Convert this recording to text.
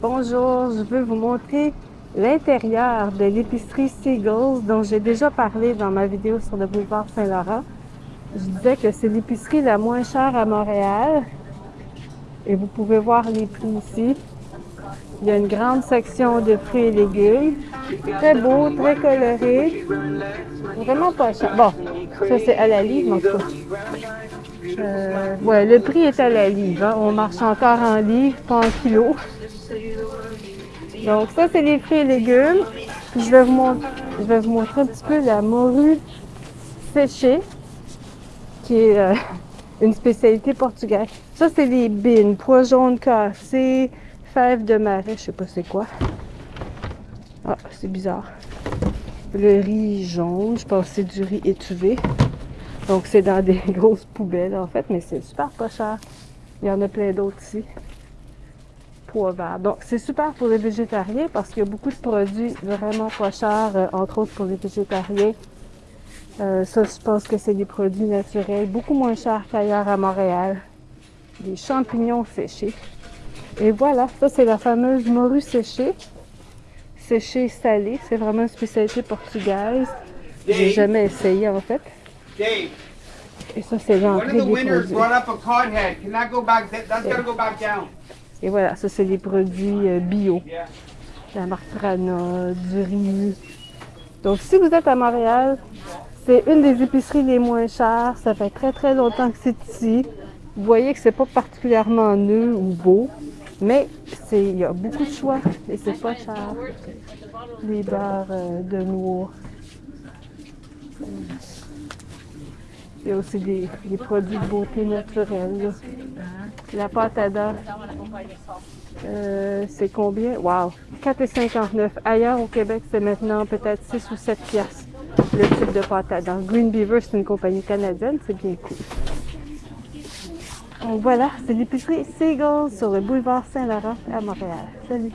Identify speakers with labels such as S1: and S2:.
S1: Bonjour, je veux vous montrer l'intérieur de l'épicerie Seagulls dont j'ai déjà parlé dans ma vidéo sur le boulevard Saint-Laurent. Je disais que c'est l'épicerie la moins chère à Montréal et vous pouvez voir les prix ici. Il y a une grande section de fruits et légumes. Très beau, très coloré. Vraiment pas cher. Bon, ça c'est à la livre, en tout. Euh, ouais, le prix est à la livre. Hein. On marche encore en livre, pas en kilo. Donc ça, c'est les fruits et légumes. Puis je vais vous montrer, je vais vous montrer un petit peu la morue séchée, qui est euh, une spécialité portugaise. Ça, c'est les bines, pois jaunes cassés, fèves de marais, je sais pas c'est quoi. Ah, c'est bizarre. Le riz jaune, je pense que c'est du riz étuvé. Donc c'est dans des grosses poubelles en fait, mais c'est super pas cher. Il y en a plein d'autres ici. Pois verts. Donc c'est super pour les végétariens parce qu'il y a beaucoup de produits vraiment pas chers, euh, entre autres pour les végétariens. Euh, ça, je pense que c'est des produits naturels, beaucoup moins chers qu'ailleurs à Montréal. Des champignons séchés. Et voilà, ça c'est la fameuse morue séchée. Séchée salée, c'est vraiment une spécialité portugaise. J'ai jamais essayé en fait. Et ça c'est l'entrée des produits. Et voilà, ça c'est des produits euh, bio. La martrana, du riz. Donc si vous êtes à Montréal, c'est une des épiceries les moins chères. Ça fait très très longtemps que c'est ici. Vous voyez que c'est pas particulièrement neuf ou beau. Mais il y a beaucoup de choix et c'est pas cher. Les barres euh, de noix. Il y a aussi des, produits de beauté naturelle. La pâte à dents, euh, c'est combien? Wow! 4,59. Ailleurs au Québec, c'est maintenant peut-être 6 ou 7 piastres le type de pâte à. Green Beaver, c'est une compagnie canadienne, c'est bien cool. Donc voilà, c'est l'épicerie Seagull sur le boulevard Saint-Laurent à Montréal. Salut!